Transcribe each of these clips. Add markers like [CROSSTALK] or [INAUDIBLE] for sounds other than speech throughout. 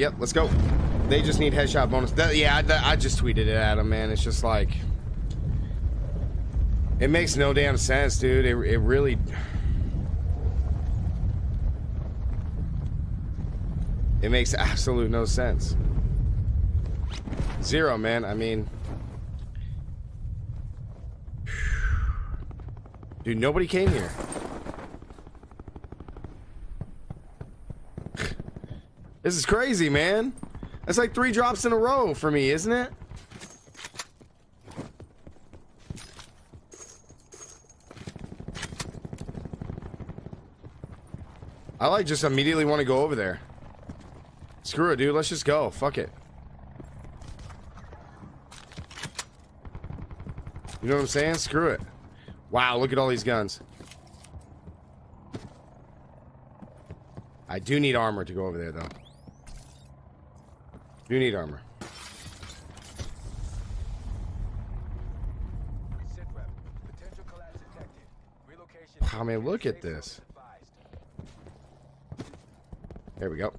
Yep, let's go. They just need headshot bonus. That, yeah, I, I just tweeted it at them, man. It's just like... It makes no damn sense, dude. It, it really... It makes absolute no sense. Zero, man. I mean... [SIGHS] Dude, nobody came here. This is crazy, man. That's like three drops in a row for me, isn't it? I like just immediately want to go over there. Screw it, dude. Let's just go. Fuck it. You know what I'm saying? Screw it. Wow, look at all these guns. I do need armor to go over there, though. Do you need armor. I mean, look at this. There we go.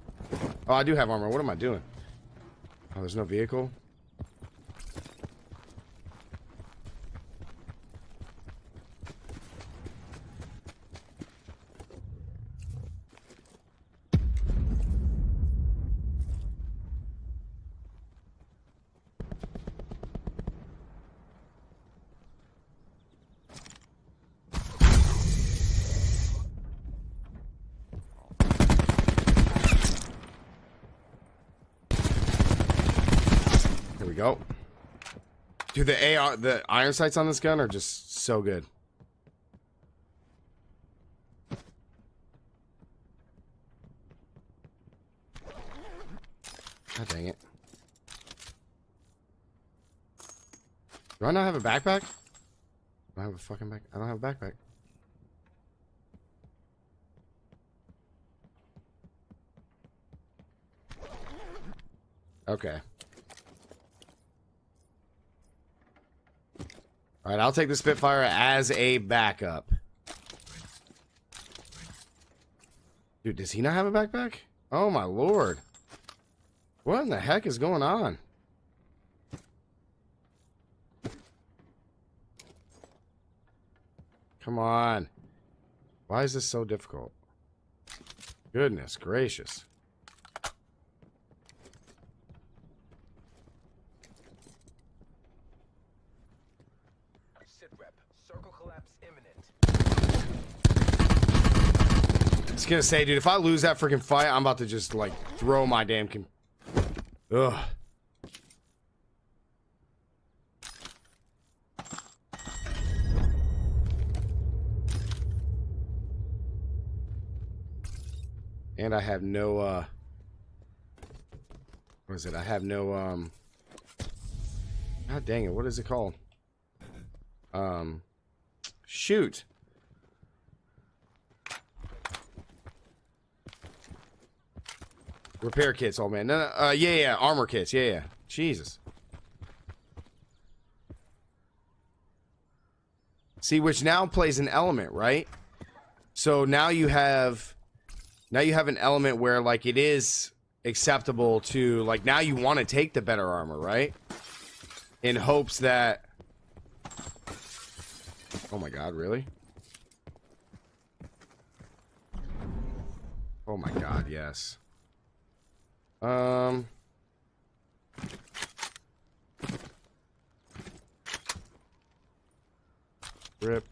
Oh, I do have armor. What am I doing? Oh, there's no vehicle. The AR, the iron sights on this gun are just so good. God dang it. Do I not have a backpack? I have a fucking back. I don't have a backpack. Okay. All right, I'll take the Spitfire as a backup. Dude, does he not have a backpack? Oh my lord. What in the heck is going on? Come on. Why is this so difficult? Goodness gracious. Was gonna say, dude, if I lose that freaking fight, I'm about to just like throw my damn. Com Ugh. And I have no, uh, what is it? I have no, um, god dang it, what is it called? Um, shoot. Repair kits, old man. No, no, uh, yeah, yeah, armor kits. Yeah, yeah. Jesus. See, which now plays an element, right? So now you have, now you have an element where like it is acceptable to like now you want to take the better armor, right? In hopes that. Oh my God! Really? Oh my God! Yes. Um. Rip.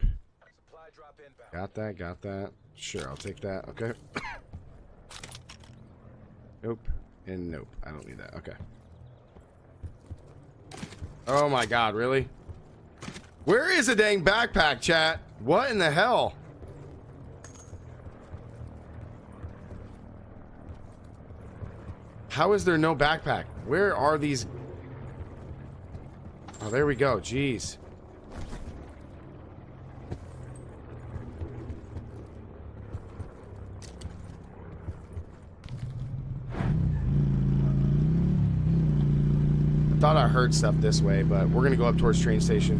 Got that, got that. Sure, I'll take that. Okay. [COUGHS] nope. And nope. I don't need that. Okay. Oh my god, really? Where is a dang backpack, chat? What in the hell? How is there no backpack? Where are these? Oh, there we go. Jeez. I thought I heard stuff this way, but we're going to go up towards train station.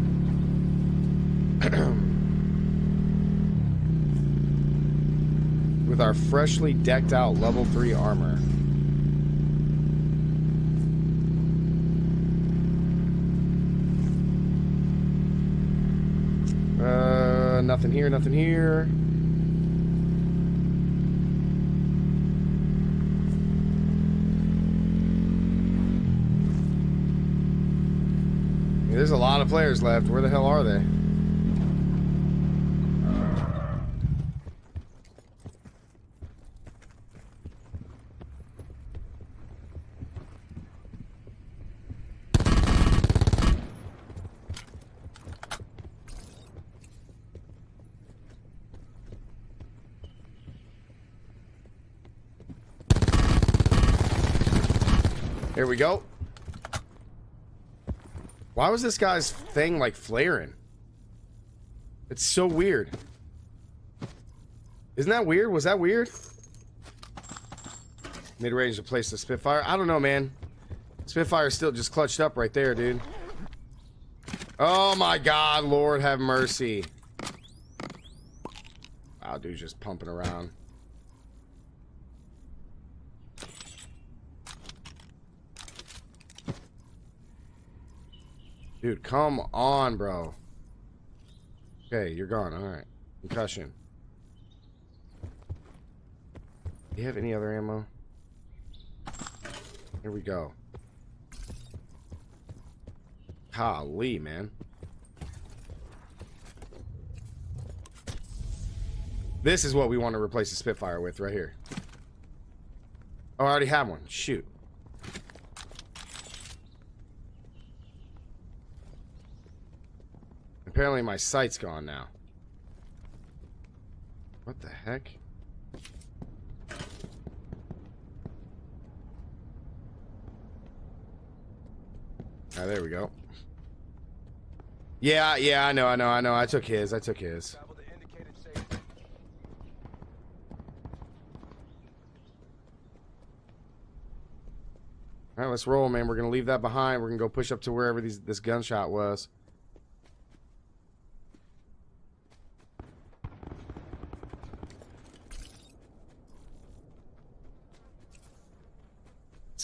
[CLEARS THROAT] With our freshly decked out level 3 armor. Uh, nothing here, nothing here. There's a lot of players left. Where the hell are they? Here we go. Why was this guy's thing like flaring? It's so weird. Isn't that weird? Was that weird? Mid-range to place the Spitfire. I don't know, man. Spitfire's still just clutched up right there, dude. Oh my god, Lord have mercy. Wow, dude's just pumping around. Dude, come on, bro. Okay, you're gone. Alright. Concussion. Do you have any other ammo? Here we go. Golly, man. This is what we want to replace the Spitfire with right here. Oh, I already have one. Shoot. Apparently my sight's gone now. What the heck? Ah, there we go. Yeah, yeah, I know, I know, I know. I took his. I took his. All right, let's roll, man. We're gonna leave that behind. We're gonna go push up to wherever these, this gunshot was.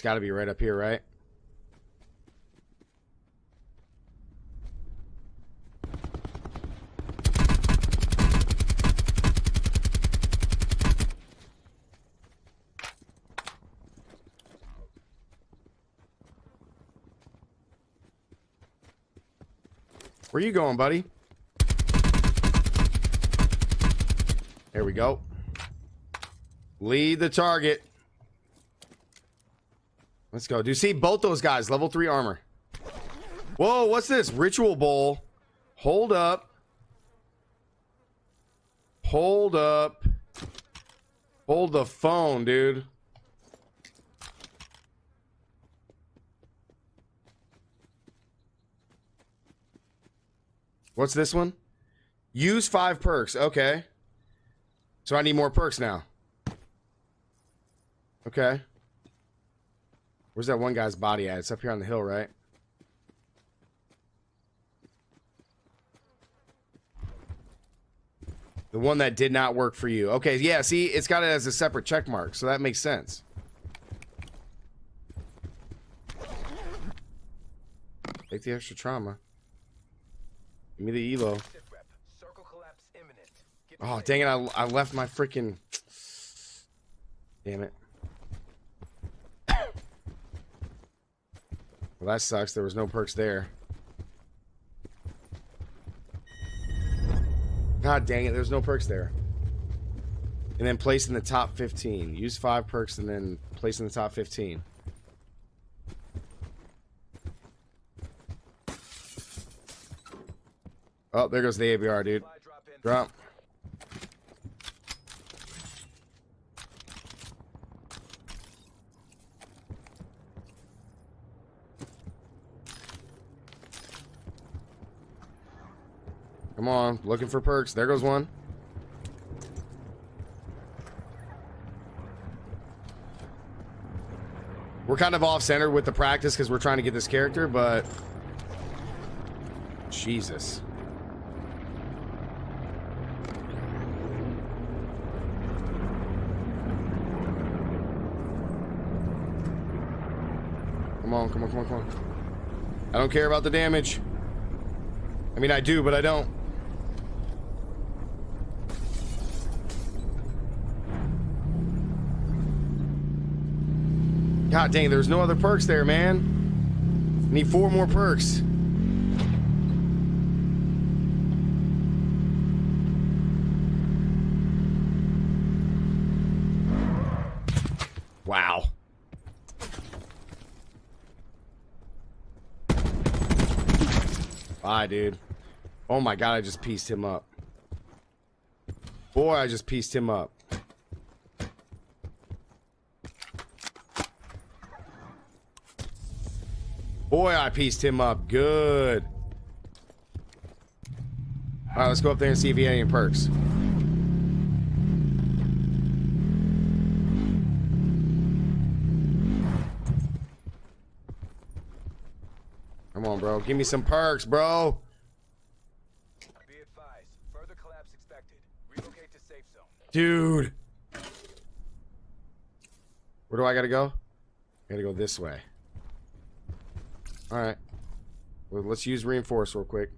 Got to be right up here, right? Where you going, buddy? There we go. Lead the target. Let's go. Do you see both those guys? Level 3 armor. Whoa, what's this? Ritual bowl. Hold up. Hold up. Hold the phone, dude. What's this one? Use five perks. Okay. So I need more perks now. Okay. Where's that one guy's body at? It's up here on the hill, right? The one that did not work for you. Okay, yeah, see, it's got it as a separate check mark, so that makes sense. Take the extra trauma. Give me the elo. Oh, dang it, I, I left my freaking... Damn it. Well, that sucks. There was no perks there. God dang it, there's no perks there. And then place in the top 15. Use five perks and then place in the top 15. Oh, there goes the ABR, dude. Drop. Come on, looking for perks. There goes one. We're kind of off-center with the practice because we're trying to get this character, but... Jesus. Come on, come on, come on, come on. I don't care about the damage. I mean, I do, but I don't. God dang, there's no other perks there, man. Need four more perks. Wow. Bye, dude. Oh my god, I just pieced him up. Boy, I just pieced him up. Boy, I pieced him up. Good. Alright, let's go up there and see if he had any perks. Come on, bro. Give me some perks, bro. Be advised, further collapse expected. Relocate to safe zone. Dude. Where do I gotta go? I gotta go this way. Alright. Well, let's use reinforce real quick.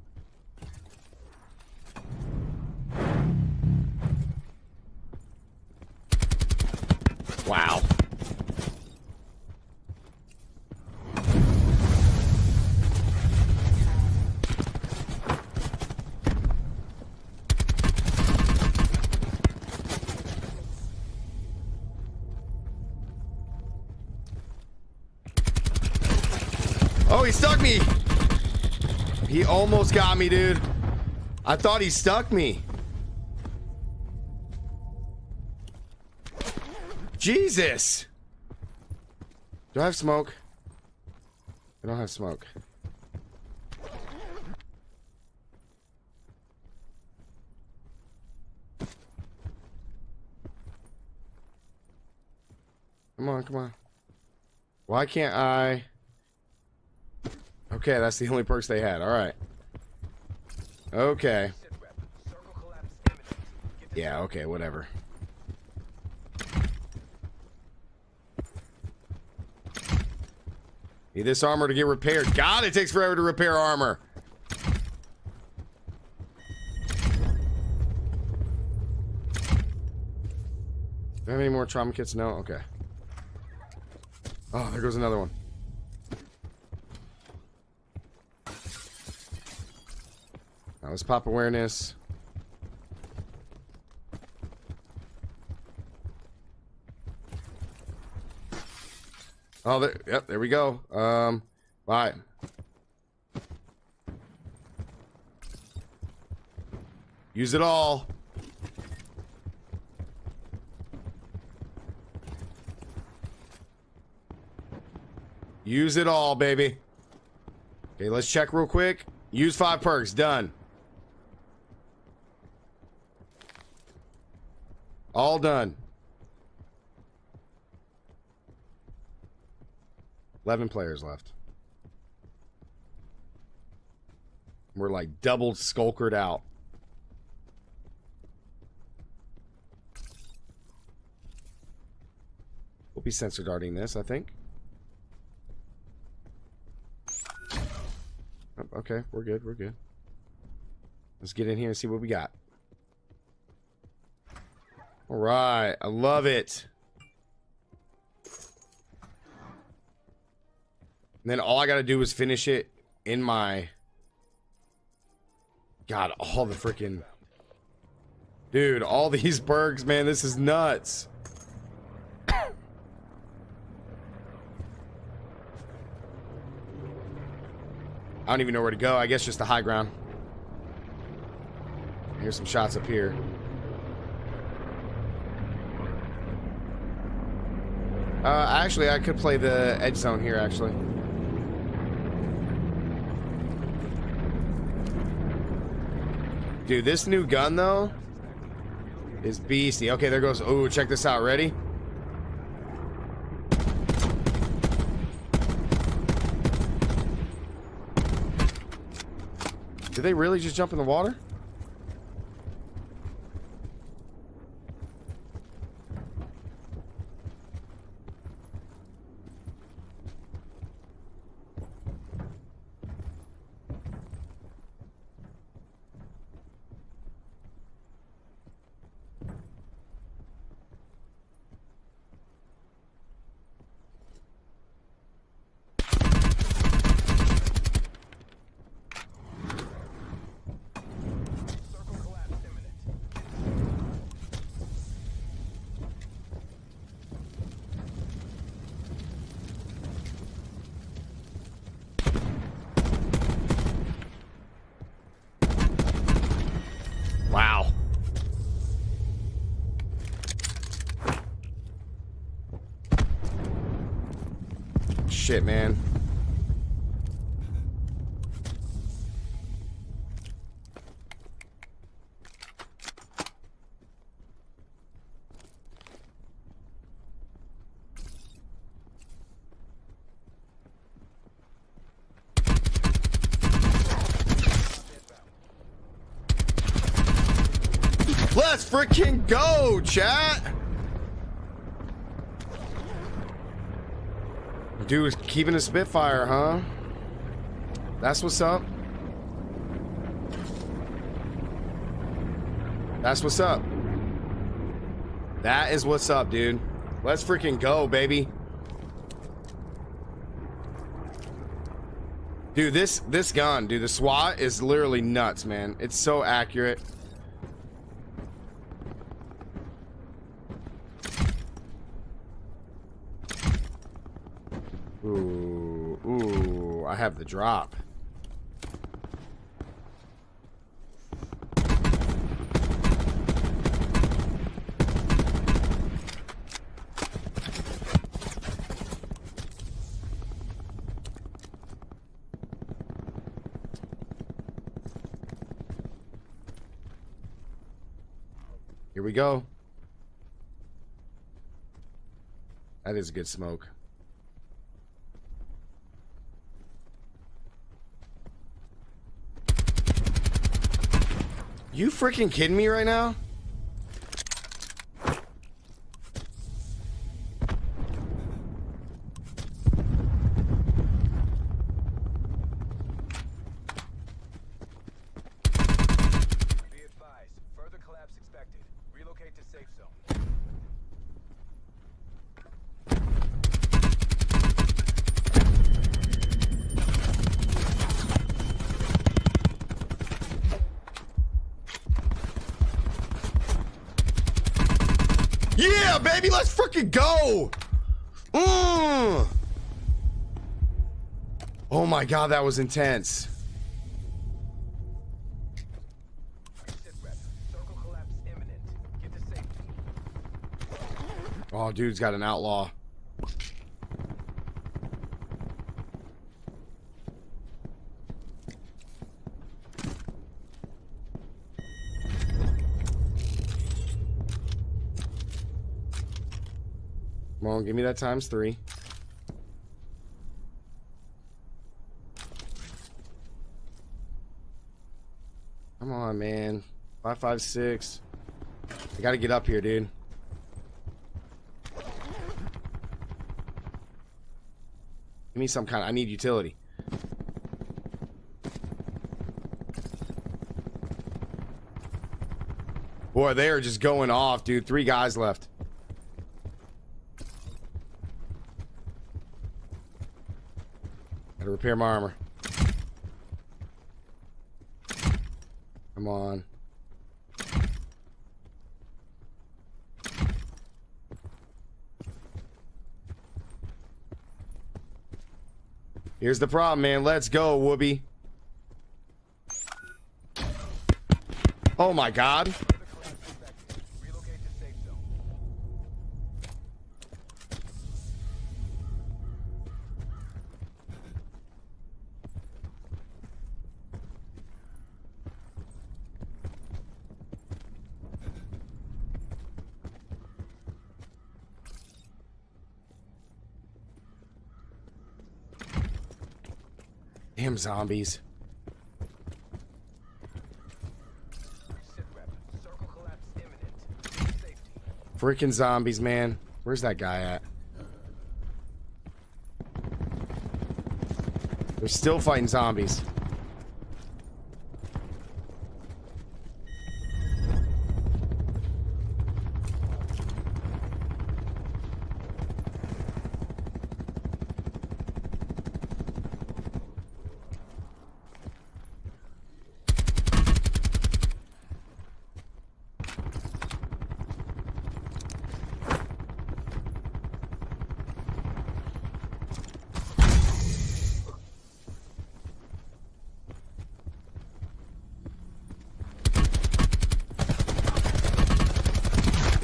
Wow. Oh, he stuck me. He almost got me, dude. I thought he stuck me. Jesus. Do I have smoke? I don't have smoke. Come on, come on. Why can't I... Okay, that's the only perks they had. All right. Okay. Yeah, okay, whatever. Need this armor to get repaired. God, it takes forever to repair armor. Do I have any more trauma kits? No? Okay. Oh, there goes another one. Now let's pop awareness. Oh, there, yep, there we go. Um, bye. Use it all. Use it all, baby. Okay, let's check real quick. Use five perks. Done. All done. 11 players left. We're like double skulkered out. We'll be sensor darting this, I think. Oh, Okay, we're good, we're good. Let's get in here and see what we got. All right, I love it. And then all I got to do is finish it in my... God, all the freaking... Dude, all these bergs, man, this is nuts. I don't even know where to go. I guess just the high ground. Here's some shots up here. Uh, actually, I could play the edge zone here, actually. Dude, this new gun, though, is beastie. Okay, there goes... Oh, check this out. Ready? Did they really just jump in the water? Shit, man. Let's freaking go, chat. Dude, keeping a Spitfire, huh? That's what's up. That's what's up. That is what's up, dude. Let's freaking go, baby. Dude, this this gun, dude, the SWAT is literally nuts, man. It's so accurate. Ooh, ooh, I have the drop. Here we go. That is a good smoke. You freaking kidding me right now? Advised. Further collapse expected. Relocate to safe zone. Yeah, baby, let's freaking go. Mm. Oh my god, that was intense. Oh, dude's got an outlaw. Come on, give me that times three. Come on, man. Five, five, six. I gotta get up here, dude. Give me some kind of, I need utility. Boy, they are just going off, dude. Three guys left. Repair my armor. Come on. Here's the problem, man. Let's go, Whoopi. Oh my god. Further collapse expected. Relocate to safe zone. Damn zombies. Sit rep. Circle collapse imminent. Get to zombies. Freaking zombies, man. Where's that guy at? They're still fighting zombies.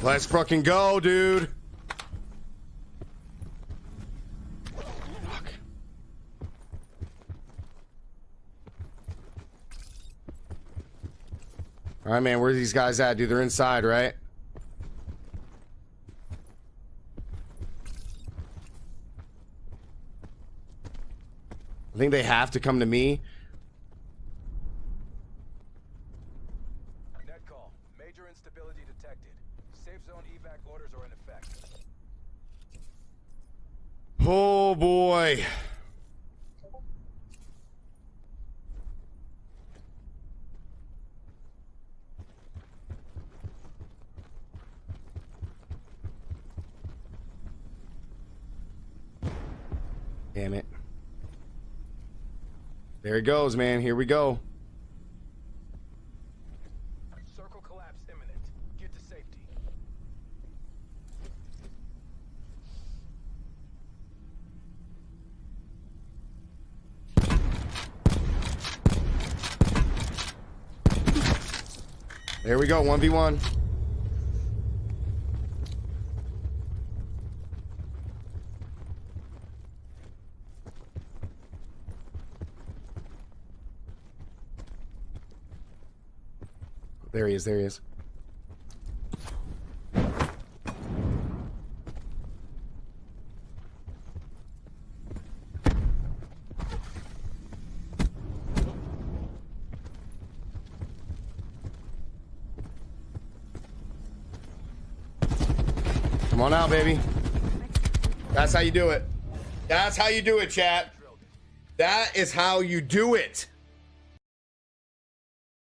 Let's fucking go, dude. All right, man, where are these guys at, dude? They're inside, right? I think they have to come to me. Are in effect. Oh boy. Damn it. There it goes, man. Here we go. Circle collapse imminent. Get to safety. There we go. 1v1. There he is. There he is. On out, baby. That's how you do it. That's how you do it, chat. That is how you do it.